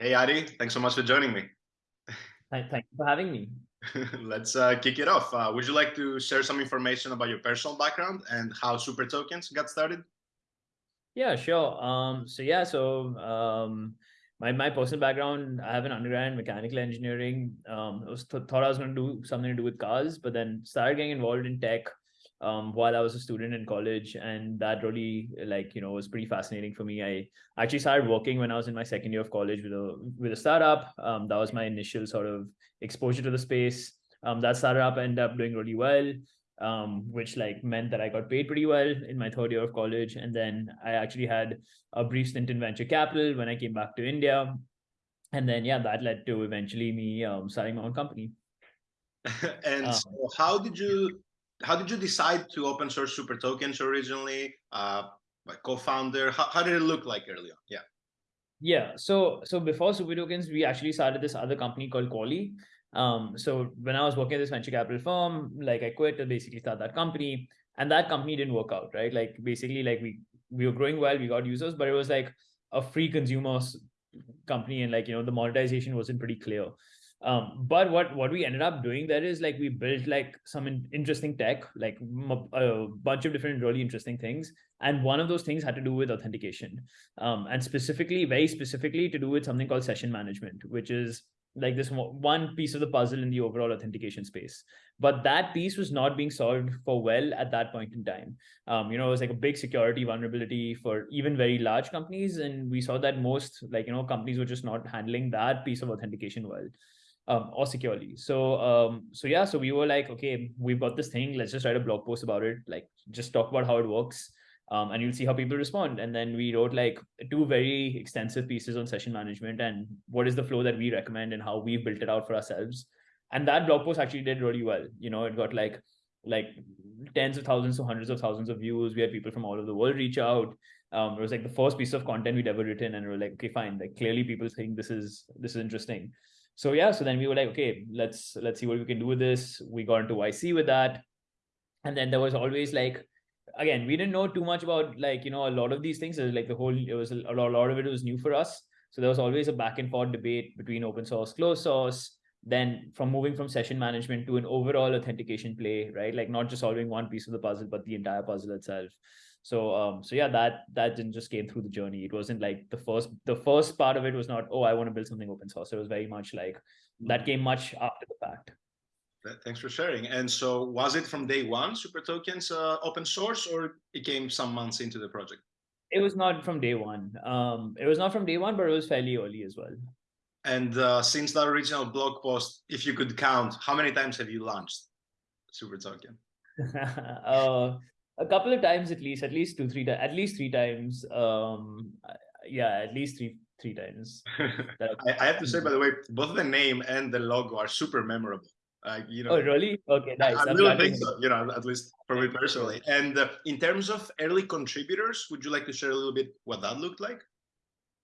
Hey, Adi, thanks so much for joining me. Thank, thank you for having me. Let's uh, kick it off. Uh, would you like to share some information about your personal background and how Super Tokens got started? Yeah, sure. Um, so yeah, so um, my my personal background, I have an undergrad in mechanical engineering. Um, I was th thought I was going to do something to do with cars, but then started getting involved in tech um, while I was a student in college, and that really like you know was pretty fascinating for me. I actually started working when I was in my second year of college with a with a startup. Um, that was my initial sort of exposure to the space. Um, that startup ended up doing really well, um, which like meant that I got paid pretty well in my third year of college, and then I actually had a brief stint in venture capital when I came back to India, and then yeah, that led to eventually me um, starting my own company. and um, so how did you how did you decide to open source super tokens originally uh co-founder? How, how did it look like early on? Yeah. Yeah so so before super tokens we actually started this other company called Quali. um so when i was working at this venture capital firm like i quit to basically start that company and that company didn't work out right? Like basically like we we were growing well we got users but it was like a free consumers company and like you know the monetization wasn't pretty clear um, but what what we ended up doing there is like we built like some in, interesting tech like a bunch of different really interesting things. And one of those things had to do with authentication. Um, and specifically very specifically to do with something called session management which is like this one piece of the puzzle in the overall authentication space. But that piece was not being solved for well at that point in time. Um, you know it was like a big security vulnerability for even very large companies. And we saw that most like you know companies were just not handling that piece of authentication well um, or securely. So, um, so yeah, so we were like, okay, we've got this thing. Let's just write a blog post about it. Like, just talk about how it works, um, and you'll see how people respond. And then we wrote like two very extensive pieces on session management and what is the flow that we recommend and how we've built it out for ourselves. And that blog post actually did really well. You know, it got like like tens of thousands to hundreds of thousands of views. We had people from all over the world reach out. Um, it was like the first piece of content we'd ever written, and we are like, okay, fine. Like clearly, people think this is this is interesting so yeah so then we were like okay let's let's see what we can do with this. We got into yc with that. And then there was always like again we didn't know too much about like you know a lot of these things. Like the whole it was a, a lot of it was new for us. So there was always a back and forth debate between open source closed source then from moving from session management to an overall authentication play right? Like not just solving one piece of the puzzle but the entire puzzle itself so um so yeah that that didn't just came through the journey. It wasn't like the first the first part of it was not oh i want to build something open source. It was very much like that came much after the fact. Thanks for sharing. And so was it from day one super tokens uh, open source or it came some months into the project? It was not from day one. Um it was not from day one but it was fairly early as well. And uh, since the original blog post if you could count how many times have you launched super token? Uh a couple of times at least, at least two, three, at least three times. Um, yeah, at least three, three times. I, I, have to say, by the way, both the name and the logo are super memorable. Uh, you know. Oh, really? Okay, nice. I, I really think so. You know, at least for me personally. And uh, in terms of early contributors, would you like to share a little bit what that looked like?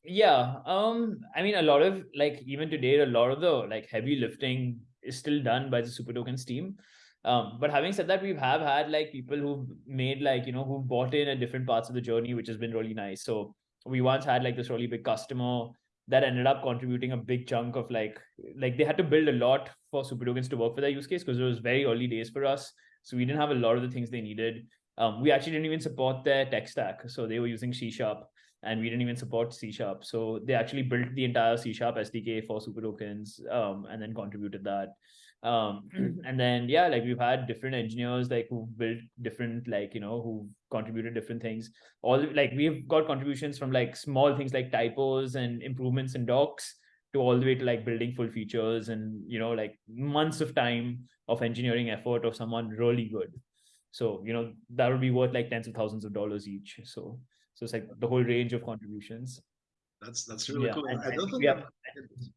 Yeah. Um. I mean, a lot of like even today, a lot of the like heavy lifting is still done by the Super Tokens team. Um, but having said that, we have had like people who've made like, you know, who've bought in at different parts of the journey, which has been really nice. So we once had like this really big customer that ended up contributing a big chunk of like, like they had to build a lot for Super Tokens to work for their use case because it was very early days for us. So we didn't have a lot of the things they needed. Um, we actually didn't even support their tech stack. So they were using C Sharp and we didn't even support C Sharp. So they actually built the entire C Sharp SDK for Super Tokens um, and then contributed that um and then yeah like we've had different engineers like who built different like you know who contributed different things. All like we've got contributions from like small things like typos and improvements in docs to all the way to like building full features and you know like months of time of engineering effort of someone really good. So you know that would be worth like tens of thousands of dollars each. So so it's like the whole range of contributions that's that's really yeah, cool. I, I don't think yeah.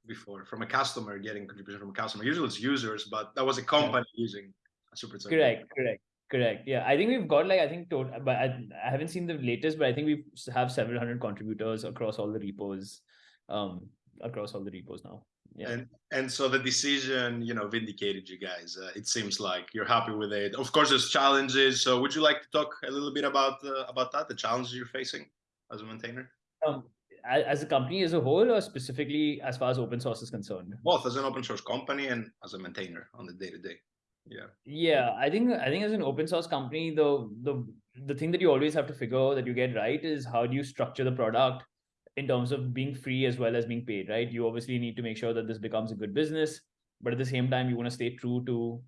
before from a customer getting contribution from a customer. Usually it's users, but that was a company yeah. using a super token. Correct, correct, correct. Yeah, I think we've got like I think total, but I, I haven't seen the latest, but I think we have several hundred contributors across all the repos, um, across all the repos now. Yeah. And and so the decision, you know, vindicated you guys. Uh, it seems like you're happy with it. Of course, there's challenges. So would you like to talk a little bit about uh, about that, the challenges you're facing as a maintainer? Um, as a company as a whole, or specifically as far as open source is concerned? Both as an open source company and as a maintainer on the day to day. Yeah. Yeah, I think I think as an open source company, the the the thing that you always have to figure that you get right is how do you structure the product in terms of being free as well as being paid, right? You obviously need to make sure that this becomes a good business, but at the same time, you want to stay true to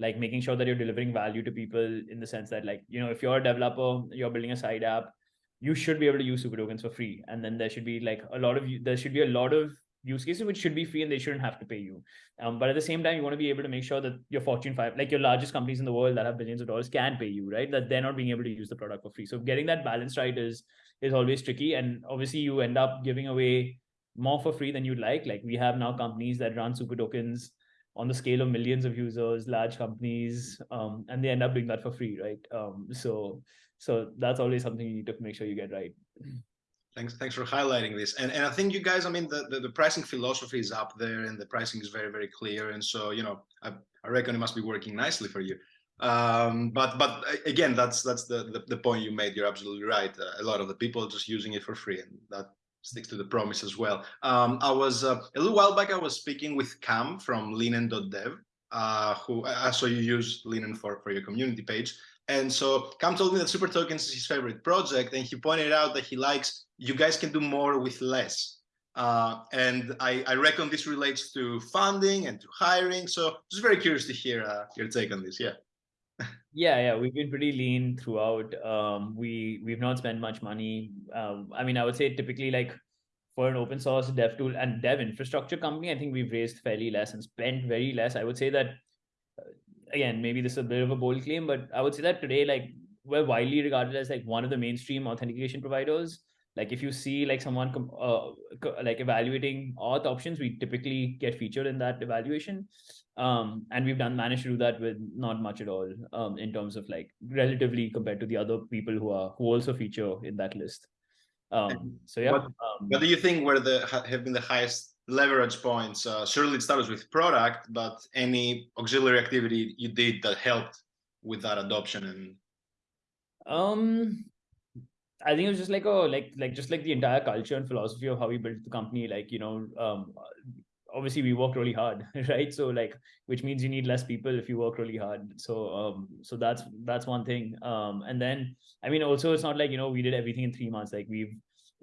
like making sure that you're delivering value to people in the sense that like you know if you're a developer you're building a side app you should be able to use super tokens for free. And then there should be like a lot of there should be a lot of use cases which should be free and they shouldn't have to pay you. Um, but at the same time you want to be able to make sure that your fortune 5 like your largest companies in the world that have billions of dollars can pay you right? That they're not being able to use the product for free. So getting that balance right is is always tricky. And obviously you end up giving away more for free than you'd like. Like we have now companies that run super tokens on the scale of millions of users, large companies, um, and they end up doing that for free, right? Um, so, so that's always something you need to make sure you get right. Thanks, thanks for highlighting this. And and I think you guys, I mean, the, the, the pricing philosophy is up there, and the pricing is very very clear. And so, you know, I, I reckon it must be working nicely for you. Um, but but again, that's that's the, the, the point you made. You're absolutely right. Uh, a lot of the people just using it for free, and that sticks to the promise as well. Um, I was uh, a little while back. I was speaking with Cam from Linen.dev, uh, who I saw you use Linen for for your community page. And so Cam told me that Super Tokens is his favorite project, and he pointed out that he likes you guys can do more with less. Uh, and I, I, reckon this relates to funding and to hiring. So just very curious to hear uh, your take on this. Yeah. yeah, yeah, we've been pretty lean throughout. Um, we we've not spent much money. Um, I mean, I would say typically like for an open source dev tool and dev infrastructure company, I think we've raised fairly less and spent very less. I would say that again, maybe this is a bit of a bold claim, but I would say that today, like we're widely regarded as like one of the mainstream authentication providers. Like if you see like someone uh, like evaluating auth options, we typically get featured in that evaluation um and we've done managed to do that with not much at all um in terms of like relatively compared to the other people who are who also feature in that list um so yeah what, um, what do you think were the have been the highest leverage points. Uh surely it starts with product but any auxiliary activity you did that helped with that adoption and um I think it was just like oh like like just like the entire culture and philosophy of how we built the company like you know um obviously we work really hard right? So like which means you need less people if you work really hard. So um so that's that's one thing. Um and then i mean also it's not like you know we did everything in three months. Like we've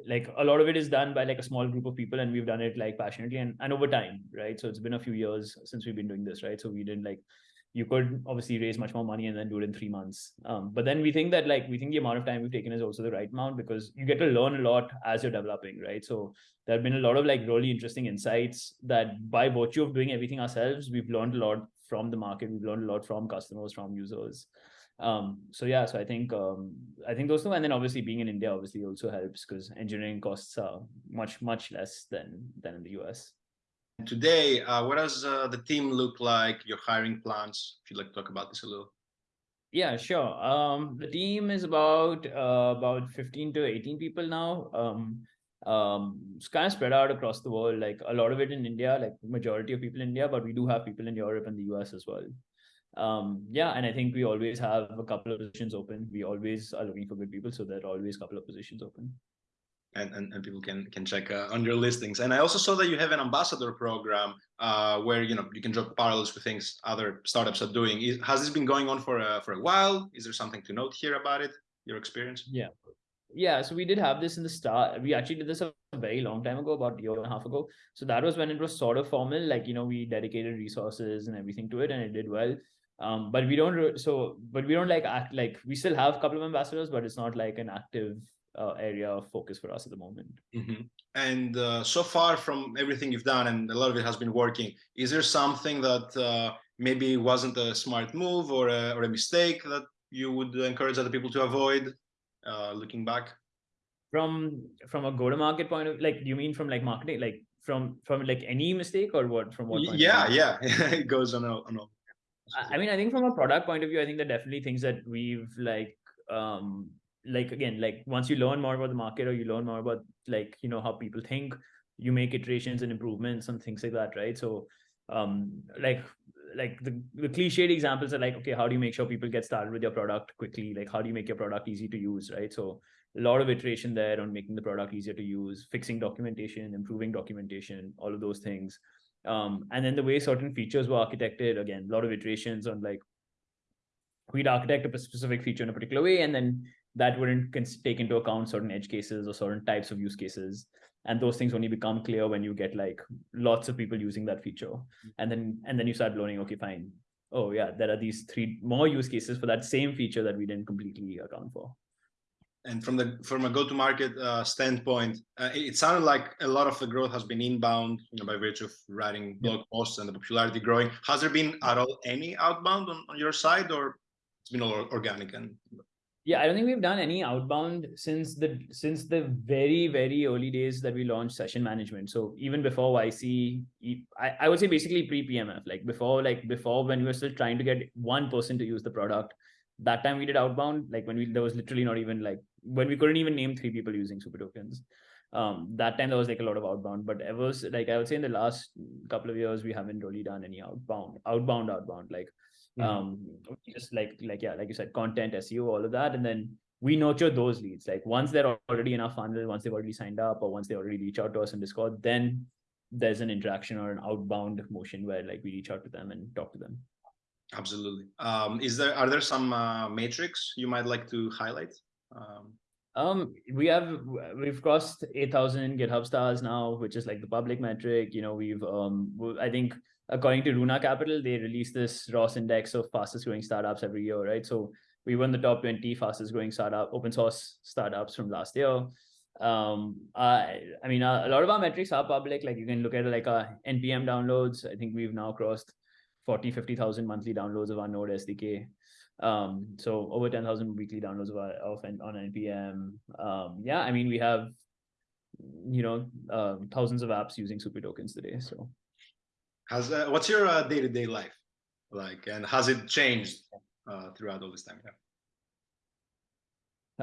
like a lot of it is done by like a small group of people and we've done it like passionately and, and over time right so it's been a few years since we've been doing this right so we didn't like you could obviously raise much more money and then do it in three months. Um, but then we think that like we think the amount of time we've taken is also the right amount because you get to learn a lot as you're developing, right? So there have been a lot of like really interesting insights that by virtue of doing everything ourselves, we've learned a lot from the market. We've learned a lot from customers, from users. Um, so yeah, so I think um, I think those two, and then obviously being in India obviously also helps because engineering costs are much much less than than in the US. And today, uh, what does uh, the team look like? Your hiring plans? If you'd like to talk about this a little. Yeah, sure. Um, the team is about uh, about 15 to 18 people now. Um, um, it's kind of spread out across the world. Like a lot of it in India, like majority of people in India, but we do have people in Europe and the US as well. Um, yeah, and I think we always have a couple of positions open. We always are looking for good people, so there are always a couple of positions open and, and, and people can can check uh, on your listings. And I also saw that you have an ambassador program uh, where you know you can drop parallels with things other startups are doing. Is, has this been going on for a, for a while? Is there something to note here about it? Your experience? Yeah, yeah. So we did have this in the start. We actually did this a very long time ago, about a year and a half ago. So that was when it was sort of formal. Like you know, we dedicated resources and everything to it, and it did well. Um, but we don't so but we don't like act like we still have a couple of ambassadors, but it's not like an active uh, area of focus for us at the moment. Mm-hmm. And uh, so far from everything you've done, and a lot of it has been working, is there something that uh, maybe wasn't a smart move or a, or a mistake that you would encourage other people to avoid uh, looking back? From from a go-to-market point of like, do you mean from like marketing, like from from like any mistake or what? From what? yeah, yeah, it goes on a, on a I mean, I think from a product point of view, I think that definitely things that we've like um like again like once you learn more about the market or you learn more about like you know how people think you make iterations and improvements and things like that right? So um like like the, the cliched examples are like okay how do you make sure people get started with your product quickly? Like how do you make your product easy to use right? So a lot of iteration there on making the product easier to use, fixing documentation, improving documentation, all of those things. Um, and then the way certain features were architected, again, a lot of iterations on like we'd architect a specific feature in a particular way, and then that wouldn't take into account certain edge cases or certain types of use cases. And those things only become clear when you get like lots of people using that feature. And then and then you start learning, okay, fine. Oh yeah, there are these three more use cases for that same feature that we didn't completely account for and from the from a go-to-market uh, standpoint, uh, it sounded like a lot of the growth has been inbound, you know, by virtue of writing blog posts and the popularity growing. Has there been at all any outbound on, on your side, or it's been all organic and? Yeah, I don't think we've done any outbound since the since the very very early days that we launched session management. So even before YC, I, I would say basically pre PMF, like before like before when we were still trying to get one person to use the product that time we did outbound like when we there was literally not even like when we couldn't even name three people using super tokens um that time there was like a lot of outbound but ever like i would say in the last couple of years we haven't really done any outbound outbound outbound like mm-hmm. um just like like yeah like you said content seo all of that and then we nurture those leads like once they're already in our funnel once they've already signed up or once they already reach out to us in discord then there's an interaction or an outbound motion where like we reach out to them and talk to them Absolutely. Um, is there are there some uh, metrics you might like to highlight? Um, um, we have we've crossed eight thousand GitHub stars now, which is like the public metric. You know, we've um, I think according to Runa Capital, they release this ROSS index of fastest growing startups every year, right? So we won the top twenty fastest growing startup open source startups from last year. Um, I I mean, a, a lot of our metrics are public. Like you can look at like our npm downloads. I think we've now crossed 40, 50,000 monthly downloads of our Node SDK. Um, so over 10,000 weekly downloads of, of on NPM. Um, yeah, I mean, we have, you know, uh, thousands of apps using super tokens today. So has, uh, what's your uh, day-to-day -day life like, and has it changed uh, throughout all this time? Yeah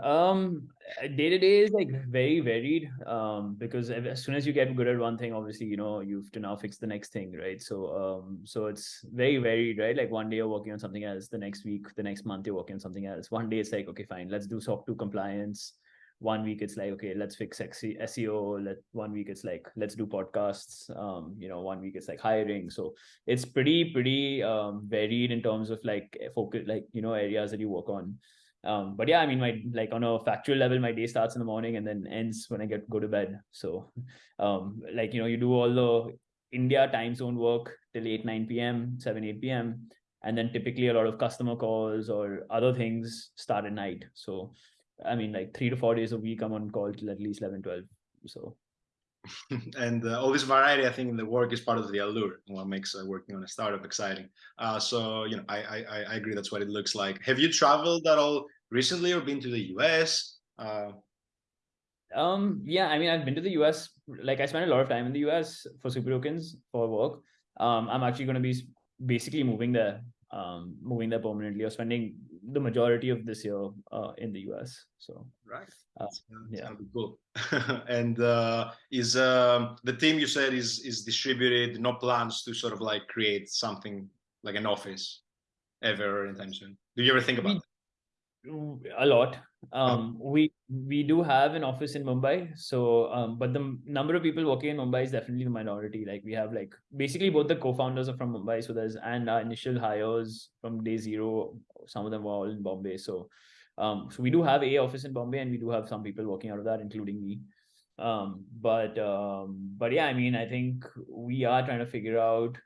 um day to day is like very varied um because as soon as you get good at one thing obviously you know you have to now fix the next thing right? So um so it's very varied right? Like one day you're working on something else the next week the next month you're working on something else. One day it's like okay fine let's do SOC 2 compliance. One week it's like okay let's fix seo let one week it's like let's do podcasts. Um you know one week it's like hiring. So it's pretty pretty um varied in terms of like focus like you know areas that you work on um but yeah i mean my like on a factual level my day starts in the morning and then ends when i get go to bed. So um like you know you do all the india time zone work till 8 9 p.m 7 8 p.m and then typically a lot of customer calls or other things start at night. So i mean like three to four days a week i'm on call till at least 11 12 so and uh, all this variety i think in the work is part of the allure what makes uh, working on a startup exciting. Uh, so you know I, I, I agree that's what it looks like. Have you traveled at all recently or been to the us uh, um yeah i mean i've been to the us like i spent a lot of time in the us for super tokens for work. Um i'm actually going to be basically moving there um moving there permanently or spending the majority of this year uh, in the us so right. uh, yeah. cool. And uh, is um, the team you said is is distributed no plans to sort of like create something like an office ever anytime soon? Do you ever think about we, a lot um oh. we we do have an office in mumbai so um but the number of people working in mumbai is definitely the minority like we have like basically both the co-founders are from mumbai so there's and our initial hires from day zero some of them were all in bombay so um, so we do have a office in Bombay, and we do have some people working out of that, including me. Um, but um, but yeah, I mean, I think we are trying to figure out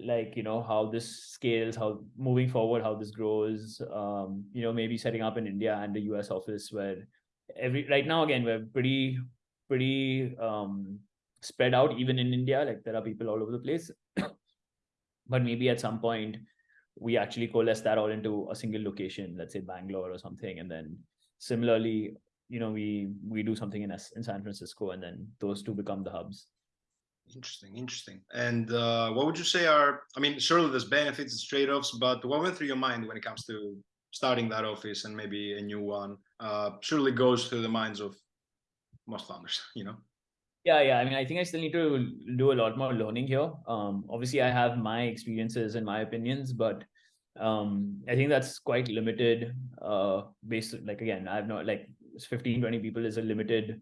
like you know how this scales how moving forward how this grows um you know maybe setting up in india and the us office where every right now again we're pretty pretty um spread out even in india like there are people all over the place but maybe at some point we actually coalesce that all into a single location, let's say Bangalore or something. And then similarly, you know, we we do something in in San Francisco, and then those two become the hubs. Interesting, interesting. And uh, what would you say are? I mean, surely there's benefits, trade-offs, but what went through your mind when it comes to starting that office and maybe a new one? Uh, surely goes through the minds of most founders, you know. Yeah, yeah. I mean, I think I still need to do a lot more learning here. Um, obviously, I have my experiences and my opinions, but um, I think that's quite limited. Uh, based like again, I've not like 15 20 people is a limited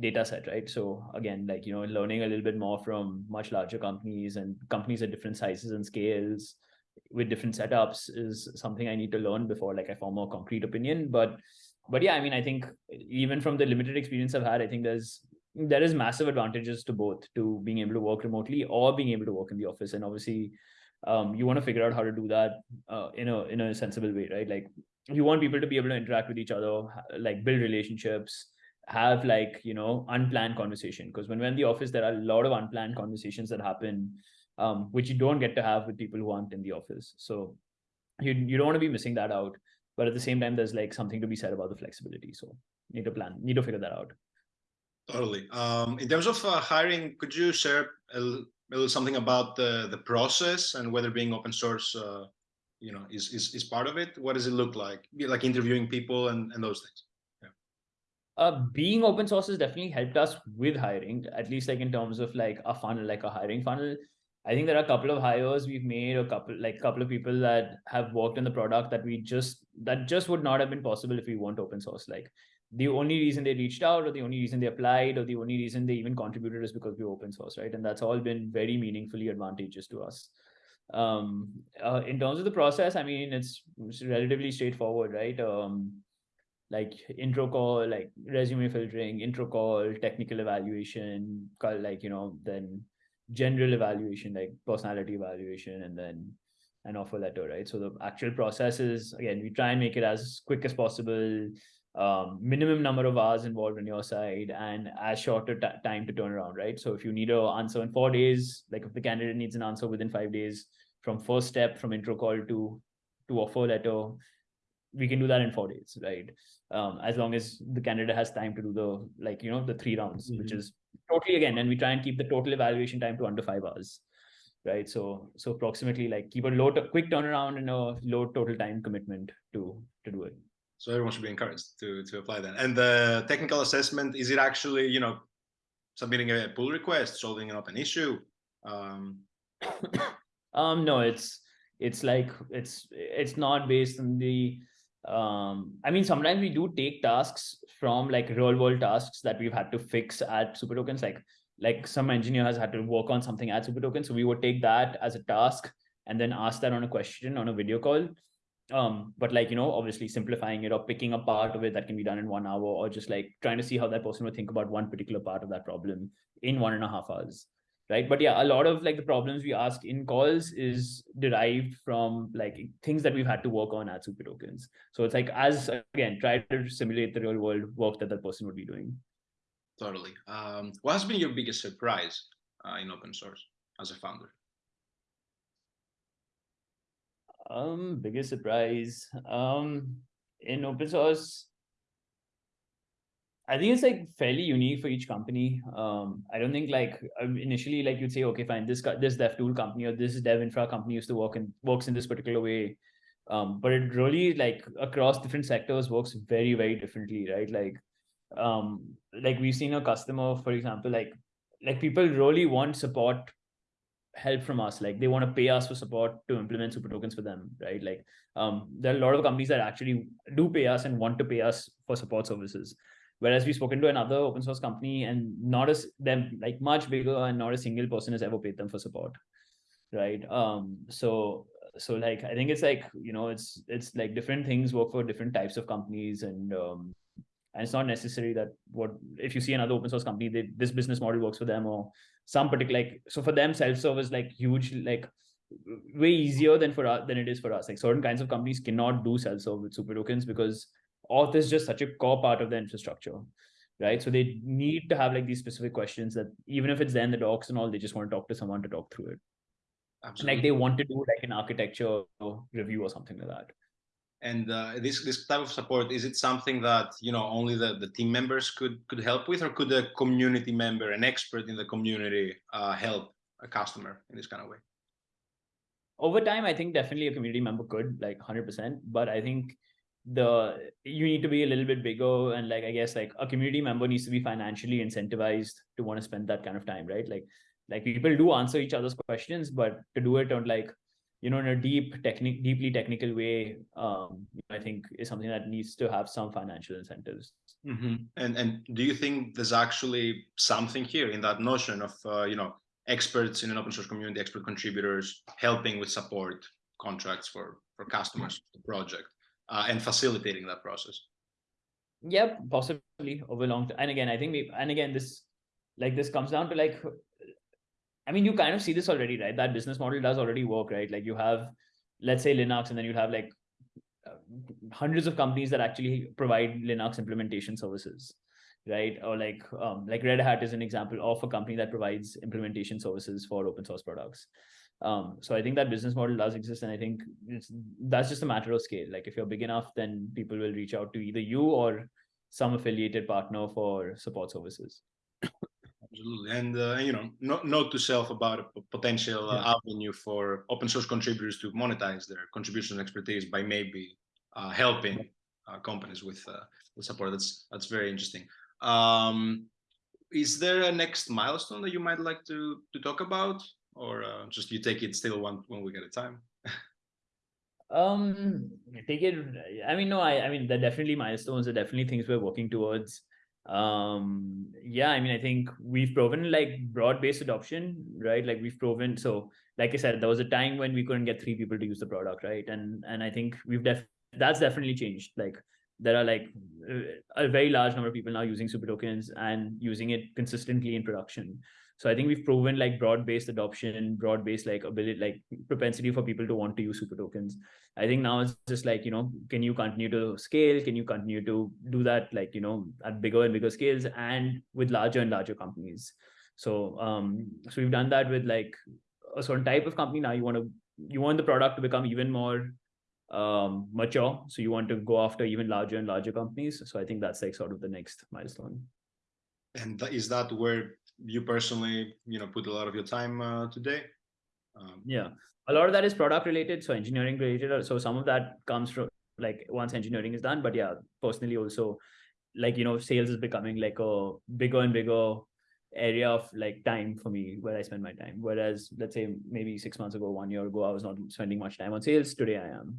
data set right? So again like you know learning a little bit more from much larger companies and companies at different sizes and scales with different setups is something i need to learn before like i form a concrete opinion. But but yeah i mean i think even from the limited experience i've had i think there's there is massive advantages to both to being able to work remotely or being able to work in the office. And obviously um, you want to figure out how to do that uh, in a in a sensible way right? Like you want people to be able to interact with each other like build relationships have like you know unplanned conversation. Because when we're in the office there are a lot of unplanned conversations that happen um, which you don't get to have with people who aren't in the office. So you, you don't want to be missing that out. But at the same time there's like something to be said about the flexibility. So need to plan need to figure that out. Totally. Um, in terms of uh, hiring could you share a, little something about the the process and whether being open source uh, you know is, is is part of it? What does it look like? Like interviewing people and and those things. Uh being open source has definitely helped us with hiring at least like in terms of like a funnel like a hiring funnel. I think there are a couple of hires we've made a couple like a couple of people that have worked on the product that we just that just would not have been possible if we weren't open source. Like the only reason they reached out or the only reason they applied or the only reason they even contributed is because we're open source right? And that's all been very meaningfully advantageous to us. Um uh, in terms of the process i mean it's, it's relatively straightforward right? Um like intro call like resume filtering intro call technical evaluation call like you know then general evaluation like personality evaluation and then an offer letter right so the actual process is again we try and make it as quick as possible um, minimum number of hours involved on your side and as short a time to turn around, right? So if you need an answer in four days, like if the candidate needs an answer within five days from first step from intro call to to offer letter, we can do that in four days, right? Um, as long as the candidate has time to do the like you know the three rounds, mm-hmm. which is totally again, and we try and keep the total evaluation time to under five hours, right? So so approximately like keep a low t- quick turnaround and a low total time commitment to to do it so everyone should be encouraged to to apply that and the technical assessment is it actually you know submitting a pull request solving up an issue um um no it's it's like it's it's not based on the um i mean sometimes we do take tasks from like real world tasks that we've had to fix at super tokens. Like like some engineer has had to work on something at super tokens. So we would take that as a task and then ask that on a question on a video call. Um but like you know obviously simplifying it or picking a part of it that can be done in one hour or just like trying to see how that person would think about one particular part of that problem in one and a half hours right? But yeah a lot of like the problems we ask in calls is derived from like things that we've had to work on at super tokens. So it's like as again try to simulate the real world work that that person would be doing. Totally. Um what has been your biggest surprise uh, in open source as a founder? Um, biggest surprise. Um, in open source, I think it's like fairly unique for each company. Um, I don't think like um, initially like you'd say, okay, fine, this this dev tool company or this dev infra company used to work and works in this particular way. Um, but it really like across different sectors works very very differently, right? Like, um, like we've seen a customer, for example, like like people really want support help from us like they want to pay us for support to implement super tokens for them right like um, there are a lot of companies that actually do pay us and want to pay us for support services whereas we've spoken to another open source company and not as them like much bigger and not a single person has ever paid them for support right? Um so so like i think it's like you know it's it's like different things work for different types of companies and um and it's not necessary that what if you see another open source company they, this business model works for them or some particular like so for them self-serve is like huge like way easier than for us than it is for us. Like certain kinds of companies cannot do self-serve with super tokens because auth is just such a core part of the infrastructure right? So they need to have like these specific questions that even if it's then the docs and all they just want to talk to someone to talk through it. Absolutely. like they want to do like an architecture review or something like that. And uh, this this type of support is it something that you know only the, the team members could could help with or could a community member an expert in the community uh, help a customer in this kind of way? Over time i think definitely a community member could like 100% but i think the you need to be a little bit bigger and like i guess like a community member needs to be financially incentivized to want to spend that kind of time right like like people do answer each other's questions but to do it on like you know, in a deep technique, deeply technical way, um, I think is something that needs to have some financial incentives. Mm-hmm. And and do you think there's actually something here in that notion of uh, you know experts in an open source community, expert contributors helping with support contracts for for customers, the project, uh, and facilitating that process? Yep, possibly over long. Time. And again, I think we and again this like this comes down to like I mean, you kind of see this already, right? That business model does already work, right? Like you have, let's say Linux, and then you have like uh, hundreds of companies that actually provide Linux implementation services, right? Or like um, like Red Hat is an example of a company that provides implementation services for open source products. Um, so I think that business model does exist, and I think it's that's just a matter of scale. Like if you're big enough, then people will reach out to either you or some affiliated partner for support services absolutely. And uh, you know, note, note to self about a potential uh, avenue for open source contributors to monetize their contribution expertise by maybe uh, helping uh, companies with uh, with support. That's that's very interesting. Um, is there a next milestone that you might like to to talk about, or uh, just you take it still one one week at a time? um, take it. I mean, no, I I mean they're definitely milestones. Are definitely things we're working towards um yeah i mean i think we've proven like broad-based adoption right like we've proven so like i said there was a time when we couldn't get three people to use the product right and and i think we've def that's definitely changed like there are like a very large number of people now using super tokens and using it consistently in production so i think we've proven like broad-based adoption broad-based like ability like propensity for people to want to use super tokens. I think now it's just like you know can you continue to scale? Can you continue to do that like you know at bigger and bigger scales and with larger and larger companies? So um so we've done that with like a certain type of company. Now you want to you want the product to become even more um mature. So you want to go after even larger and larger companies. So i think that's like sort of the next milestone. And is that where you personally you know put a lot of your time uh, today um, yeah a lot of that is product related so engineering related so some of that comes from like once engineering is done but yeah personally also like you know sales is becoming like a bigger and bigger area of like time for me where i spend my time whereas let's say maybe six months ago one year ago i was not spending much time on sales today i am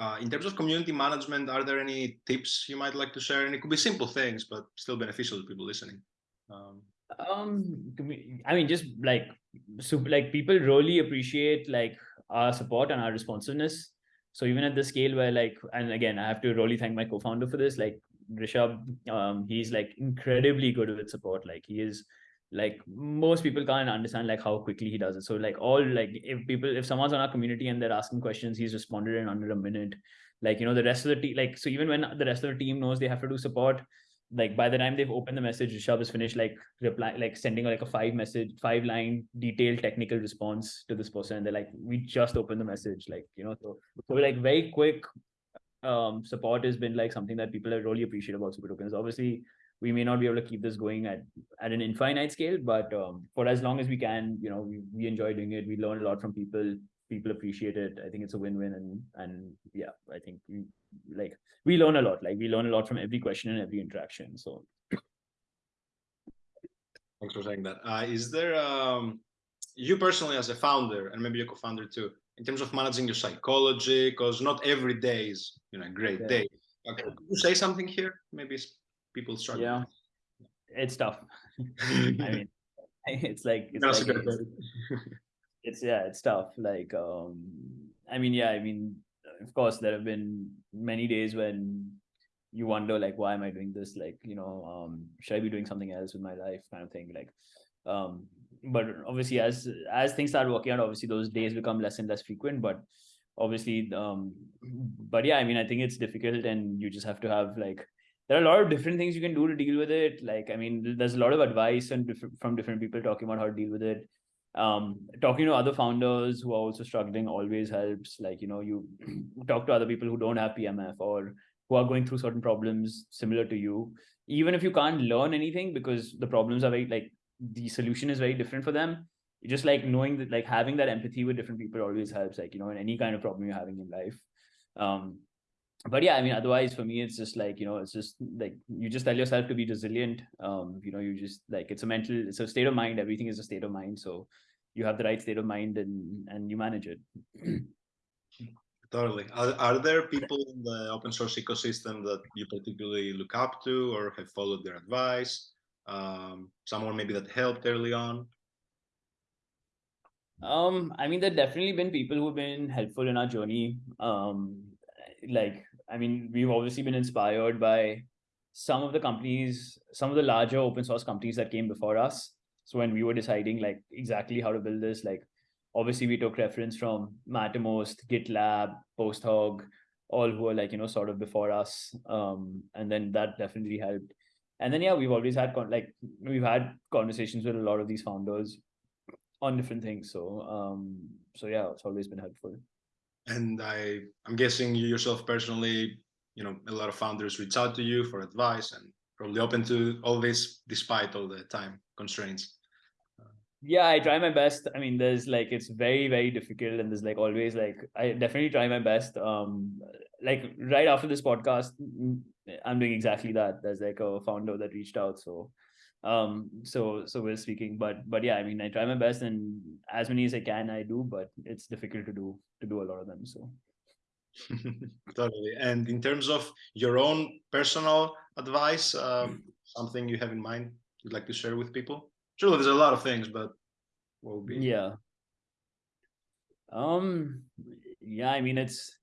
uh, in terms of community management, are there any tips you might like to share? And it could be simple things, but still beneficial to people listening. Um, um i mean just like super like people really appreciate like our support and our responsiveness. So even at the scale where like and again i have to really thank my co-founder for this like Rishabh um he's like incredibly good with support. Like he is like most people can't understand like how quickly he does it. So like all like if people if someone's on our community and they're asking questions he's responded in under a minute. Like you know the rest of the team like so even when the rest of the team knows they have to do support like by the time they've opened the message, Rishabh is finished like reply, like sending like a five message, five line detailed technical response to this person. And they're like, we just opened the message, like you know, so so like very quick um support has been like something that people really appreciate about super tokens. Obviously, we may not be able to keep this going at at an infinite scale, but um, for as long as we can, you know, we, we enjoy doing it. We learn a lot from people people appreciate it i think it's a win-win and and yeah i think we like we learn a lot. Like we learn a lot from every question and every interaction so. Thanks for saying that. Uh, is there um you personally as a founder and maybe a co-founder too in terms of managing your psychology because not every day is you know a great yeah. day. Okay Could you say something here? Maybe people struggle. Yeah. It's tough. I mean it's like it's, like, it's yeah it's tough. Like um i mean yeah i mean of course there have been many days when you wonder like why am i doing this? Like you know um should i be doing something else with my life kind of thing like um but obviously as as things start working out obviously those days become less and less frequent but obviously um but yeah i mean i think it's difficult and you just have to have like there are a lot of different things you can do to deal with it. Like i mean there's a lot of advice and diff- from different people talking about how to deal with it um talking to other founders who are also struggling always helps like you know you talk to other people who don't have pmf or who are going through certain problems similar to you. Even if you can't learn anything because the problems are very like the solution is very different for them just like knowing that like having that empathy with different people always helps like you know in any kind of problem you're having in life. Um but yeah i mean otherwise for me it's just like you know it's just like you just tell yourself to be resilient. Um you know you just like it's a mental it's a state of mind. Everything is a state of mind. So you have the right state of mind and and you manage it. Totally. Are, are there people in the open source ecosystem that you particularly look up to or have followed their advice? Um, someone maybe that helped early on? Um i mean there definitely been people who've been helpful in our journey. Um like i mean we've obviously been inspired by some of the companies some of the larger open source companies that came before us. So when we were deciding like exactly how to build this like obviously we took reference from mattermost gitlab posthog all who are like you know sort of before us. Um and then that definitely helped. And then yeah we've always had like we've had conversations with a lot of these founders on different things. So um so yeah it's always been helpful and i i'm guessing you yourself personally you know a lot of founders reach out to you for advice and probably open to all this despite all the time constraints. Yeah i try my best. I mean there's like it's very very difficult and there's like always like i definitely try my best. Um like right after this podcast i'm doing exactly that. There's like a founder that reached out so um so so we're speaking but but yeah i mean i try my best and as many as i can i do but it's difficult to do to do a lot of them so totally and in terms of your own personal advice um, something you have in mind you'd like to share with people Surely there's a lot of things, but what would be? Yeah. Um. Yeah. I mean, it's.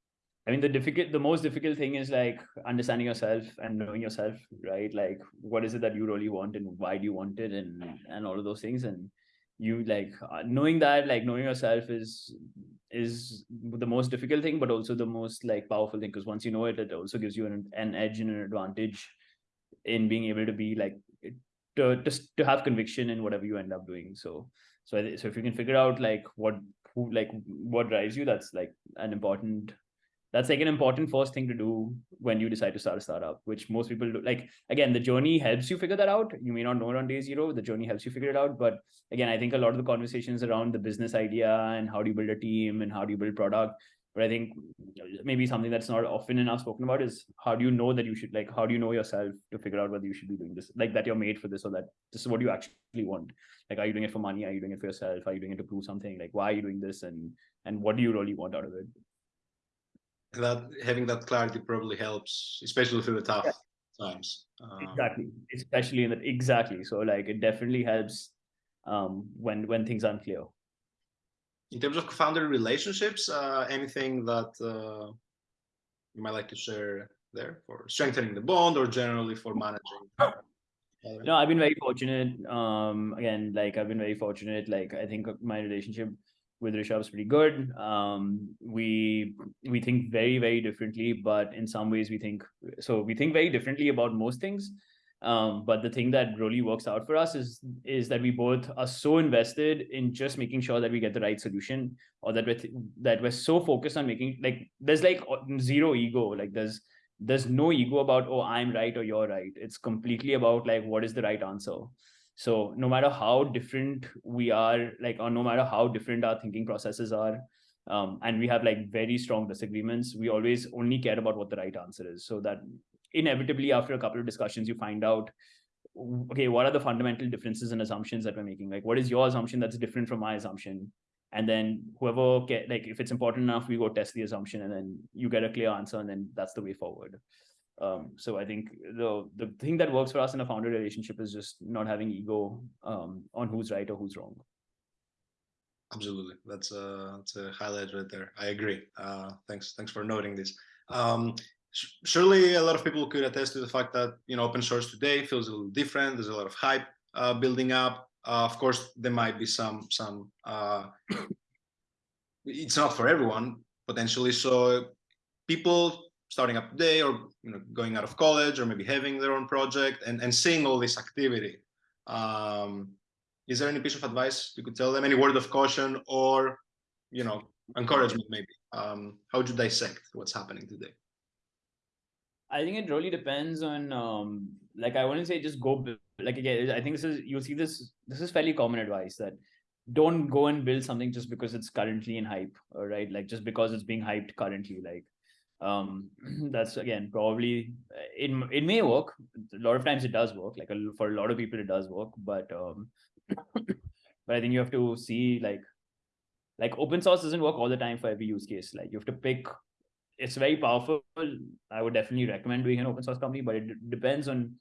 I mean, the difficult, the most difficult thing is like understanding yourself and knowing yourself, right? Like, what is it that you really want and why do you want it, and and all of those things, and you like uh, knowing that, like knowing yourself is is the most difficult thing, but also the most like powerful thing because once you know it, it also gives you an, an edge and an advantage in being able to be like to just to have conviction in whatever you end up doing so so so if you can figure out like what who like what drives you that's like an important that's like an important first thing to do when you decide to start a startup which most people do. Like again the journey helps you figure that out. You may not know it on day zero. The journey helps you figure it out. But again i think a lot of the conversations around the business idea and how do you build a team and how do you build product but i think maybe something that's not often enough spoken about is how do you know that you should like how do you know yourself to figure out whether you should be doing this like that you're made for this or that this is what you actually want? Like are you doing it for money? Are you doing it for yourself? Are you doing it to prove something? Like why are you doing this? And and what do you really want out of it that having that clarity probably helps especially through the tough yeah. times um, exactly especially in that exactly so like it definitely helps um when when things aren't clear in terms of founder relationships, uh, anything that uh, you might like to share there for strengthening the bond or generally for managing? No, I've been very fortunate. Um, again, like I've been very fortunate. Like I think my relationship with Rishabh is pretty good. Um, we we think very very differently, but in some ways we think so. We think very differently about most things, um, but the thing that really works out for us is is that we both are so invested in just making sure that we get the right solution, or that we're th- that we're so focused on making like there's like zero ego. Like there's there's no ego about oh I'm right or you're right. It's completely about like what is the right answer. So no matter how different we are, like or no matter how different our thinking processes are, um, and we have like very strong disagreements, we always only care about what the right answer is. So that inevitably after a couple of discussions you find out okay what are the fundamental differences and assumptions that we're making? Like what is your assumption that's different from my assumption? And then whoever get like if it's important enough we go test the assumption and then you get a clear answer and then that's the way forward um, so i think the the thing that works for us in a founder relationship is just not having ego um, on who's right or who's wrong absolutely that's a that's a highlight right there i agree uh, thanks thanks for noting this um, surely a lot of people could attest to the fact that you know open source today feels a little different. There's a lot of hype uh, building up. Uh, of course, there might be some some. Uh, it's not for everyone potentially. So people starting up today, or you know, going out of college, or maybe having their own project, and and seeing all this activity. Um, is there any piece of advice you could tell them? Any word of caution, or you know, encouragement maybe? Um, how would you dissect what's happening today? I think it really depends on um like I wouldn't say just go like again I think this is you'll see this this is fairly common advice that don't go and build something just because it's currently in hype or right like just because it's being hyped currently like um that's again probably it it may work a lot of times it does work like a, for a lot of people it does work but um but I think you have to see like like open source doesn't work all the time for every use case. Like you have to pick. It's very powerful. I would definitely recommend doing an open source company, but it depends on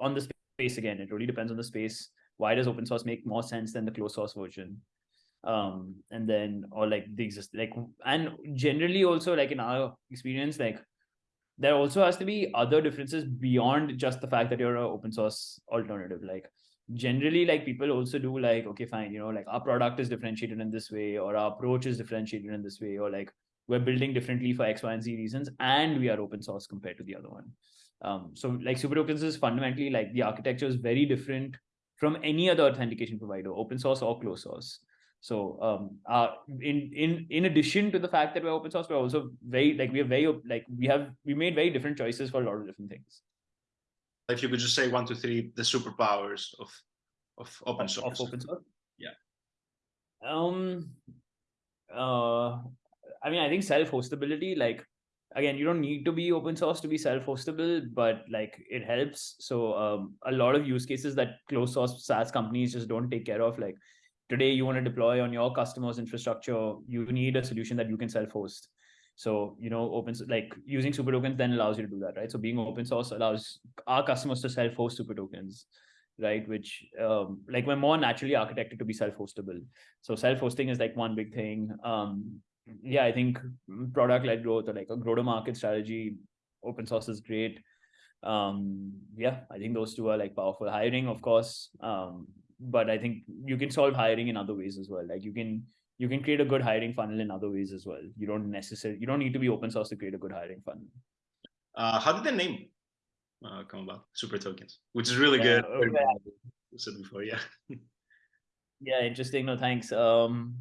on the space again. It really depends on the space. Why does open source make more sense than the closed source version? Um, and then or like the exist like and generally also like in our experience, like there also has to be other differences beyond just the fact that you're an open source alternative. Like generally like people also do like okay fine you know like our product is differentiated in this way or our approach is differentiated in this way or like we're building differently for x y and z reasons and we are open source compared to the other one um, so like SuperTokens is fundamentally like the architecture is very different from any other authentication provider open source or closed source so um uh in in in addition to the fact that we're open source we're also very like we are very like we have we made very different choices for a lot of different things if you could just say one, two, three, the superpowers of of open source. Of open source. Yeah. Um. Uh. I mean, I think self-hostability. Like, again, you don't need to be open source to be self-hostable, but like it helps. So, um, a lot of use cases that closed source SaaS companies just don't take care of, like today you want to deploy on your customers infrastructure you need a solution that you can self-host so, you know, open like using SuperTokens then allows you to do that, right? So being open source allows our customers to self-host SuperTokens, right? Which um, like we're more naturally architected to be self-hostable. So self-hosting is like one big thing. Um, yeah, I think product-led growth or like a grow-to-market strategy, open source is great. Um, yeah, I think those two are like powerful. Hiring, of course, um, but I think you can solve hiring in other ways as well. Like you can you can create a good hiring funnel in other ways as well. You don't necessarily you don't need to be open source to create a good hiring funnel. Uh, how did the name uh, come about? SuperTokens, which is really yeah, good. Okay. said before, yeah. yeah, interesting. No, thanks. Um,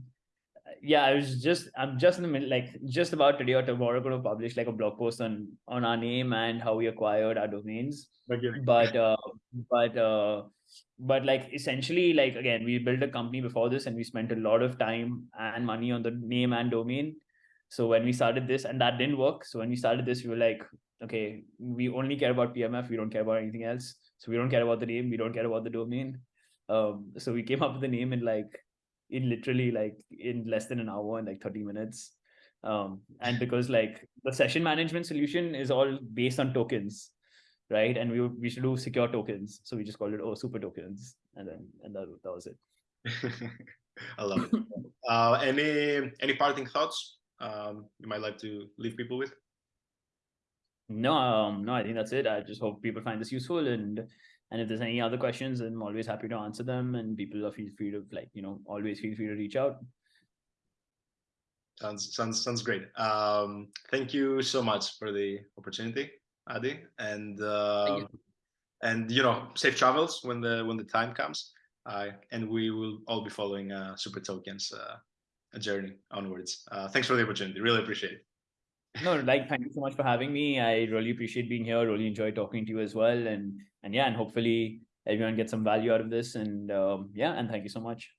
yeah, I was just I'm just in the middle, like just about today or tomorrow going to publish like a blog post on on our name and how we acquired our domains. But uh, but uh, but like essentially like again we built a company before this and we spent a lot of time and money on the name and domain. So when we started this and that didn't work. So when we started this we were like okay we only care about pmf we don't care about anything else. So we don't care about the name. We don't care about the domain. Um so we came up with the name in like in literally like in less than an hour and like 30 minutes. Um and because like the session management solution is all based on tokens right? And we we should do secure tokens, so we just called it oh SuperTokens, and then and that, that was it. I love it. uh, any any parting thoughts um, you might like to leave people with? No, um, no, I think that's it. I just hope people find this useful, and and if there's any other questions, I'm always happy to answer them. And people are feel free to like you know always feel free to reach out. Sounds sounds sounds great. Um, thank you so much for the opportunity. Adi, and uh, and you know, safe travels when the when the time comes. Uh, and we will all be following uh, SuperTokens uh, a journey onwards. Uh, thanks for the opportunity. Really appreciate it. No, like thank you so much for having me. I really appreciate being here. Really enjoy talking to you as well. And and yeah, and hopefully everyone gets some value out of this. And um, yeah, and thank you so much.